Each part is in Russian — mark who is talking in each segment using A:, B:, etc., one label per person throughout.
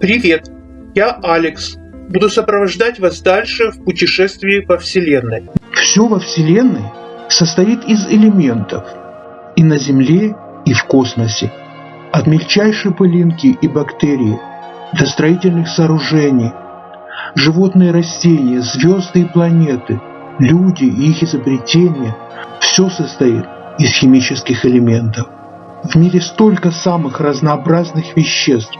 A: Привет, я Алекс. Буду сопровождать вас дальше в путешествии по Вселенной.
B: Все во Вселенной состоит из элементов и на Земле, и в космосе. От мельчайшей пылинки и бактерии до строительных сооружений, животные растения, звезды и планеты, люди и их изобретения – все состоит из химических элементов. В мире столько самых разнообразных веществ,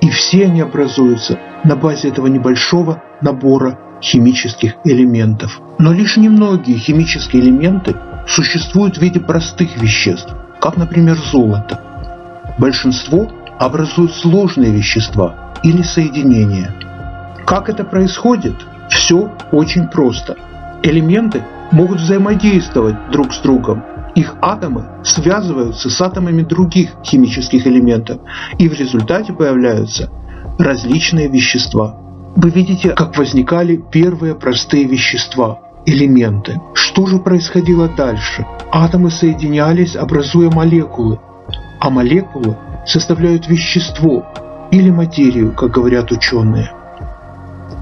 B: и все они образуются на базе этого небольшого набора химических элементов. Но лишь немногие химические элементы существуют в виде простых веществ, как, например, золото. Большинство образуют сложные вещества или соединения. Как это происходит? Все очень просто. Элементы могут взаимодействовать друг с другом их атомы связываются с атомами других химических элементов, и в результате появляются различные вещества. Вы видите, как возникали первые простые вещества, элементы. Что же происходило дальше? Атомы соединялись, образуя молекулы, а молекулы составляют вещество или материю, как говорят ученые.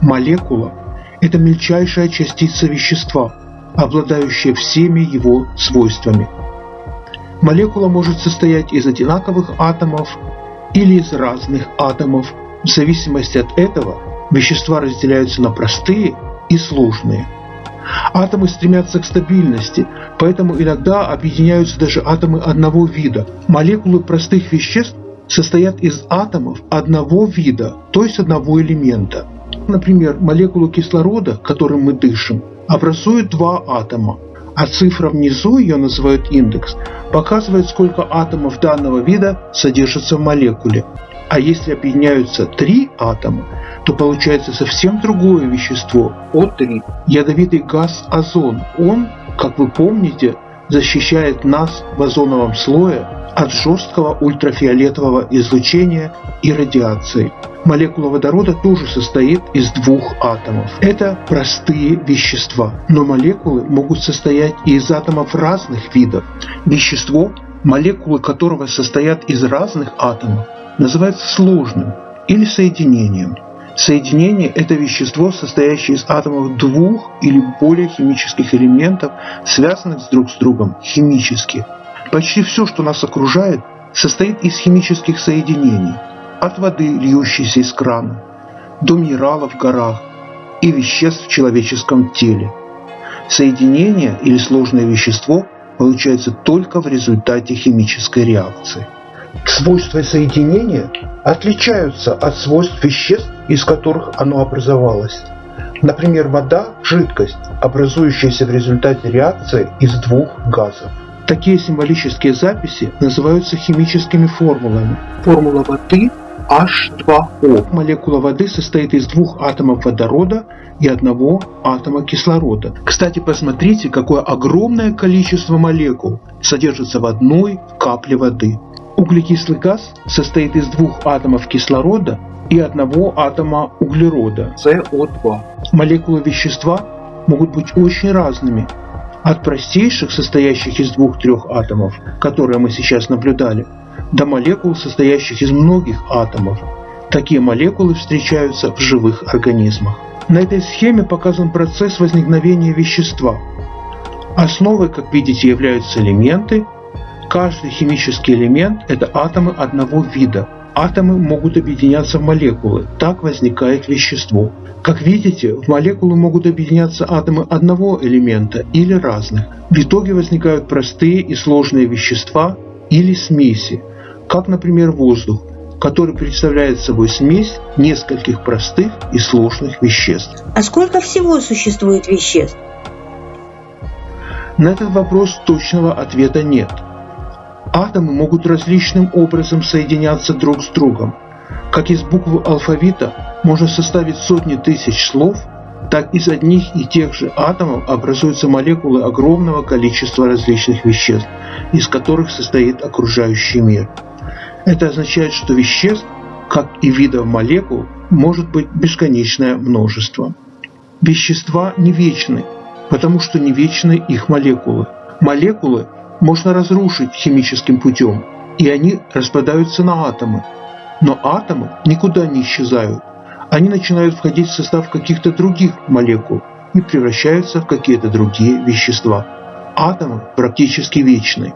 B: Молекула – это мельчайшая частица вещества – обладающая всеми его свойствами. Молекула может состоять из одинаковых атомов или из разных атомов. В зависимости от этого вещества разделяются на простые и сложные. Атомы стремятся к стабильности, поэтому иногда объединяются даже атомы одного вида. Молекулы простых веществ состоят из атомов одного вида, то есть одного элемента. Например, молекулу кислорода, которым мы дышим, образуют два атома, а цифра внизу, ее называют индекс, показывает, сколько атомов данного вида содержится в молекуле. А если объединяются три атома, то получается совсем другое вещество – О3. Ядовитый газ озон. Он, как вы помните, защищает нас в озоновом слое от жесткого ультрафиолетового излучения и радиации. Молекула водорода тоже состоит из двух атомов. Это простые вещества, но молекулы могут состоять и из атомов разных видов. Вещество, молекулы которого состоят из разных атомов, называется сложным или соединением. Соединение – это вещество, состоящее из атомов двух или более химических элементов, связанных друг с другом химически. Почти все, что нас окружает, состоит из химических соединений – от воды, льющейся из крана, до минералов в горах и веществ в человеческом теле. Соединение или сложное вещество получается только в результате химической реакции. Свойства соединения отличаются от свойств веществ, из которых оно образовалось. Например, вода – жидкость, образующаяся в результате реакции из двух газов. Такие символические записи называются химическими формулами. Формула воды H2O. Молекула воды состоит из двух атомов водорода и одного атома кислорода. Кстати, посмотрите, какое огромное количество молекул содержится в одной капле воды. Углекислый газ состоит из двух атомов кислорода и одного атома углерода CO2. Молекулы вещества могут быть очень разными, от простейших, состоящих из двух-трех атомов, которые мы сейчас наблюдали, до молекул, состоящих из многих атомов. Такие молекулы встречаются в живых организмах. На этой схеме показан процесс возникновения вещества. Основой, как видите, являются элементы. Каждый химический элемент – это атомы одного вида. Атомы могут объединяться в молекулы, так возникает вещество. Как видите, в молекулы могут объединяться атомы одного элемента или разных. В итоге возникают простые и сложные вещества или смеси, как, например, воздух, который представляет собой смесь нескольких простых и сложных веществ.
C: А сколько всего существует веществ?
B: На этот вопрос точного ответа нет. Атомы могут различным образом соединяться друг с другом. Как из буквы алфавита можно составить сотни тысяч слов, так из одних и тех же атомов образуются молекулы огромного количества различных веществ, из которых состоит окружающий мир – это означает, что веществ, как и видов молекул, может быть бесконечное множество. Вещества не вечны, потому что не вечны их молекулы. Молекулы можно разрушить химическим путем, и они распадаются на атомы. Но атомы никуда не исчезают. Они начинают входить в состав каких-то других молекул и превращаются в какие-то другие вещества. Атомы практически вечны.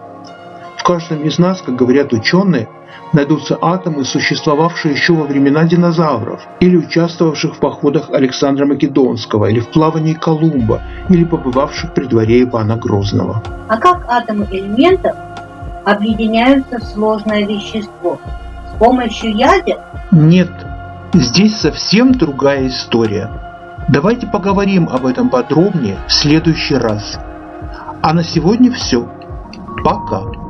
B: В каждом из нас, как говорят ученые, найдутся атомы, существовавшие еще во времена динозавров, или участвовавших в походах Александра Македонского, или в плавании Колумба, или побывавших при дворе Ивана Грозного.
C: А как атомы элементов объединяются в сложное вещество? С помощью ядер?
B: Нет, здесь совсем другая история. Давайте поговорим об этом подробнее в следующий раз. А на сегодня все. Пока.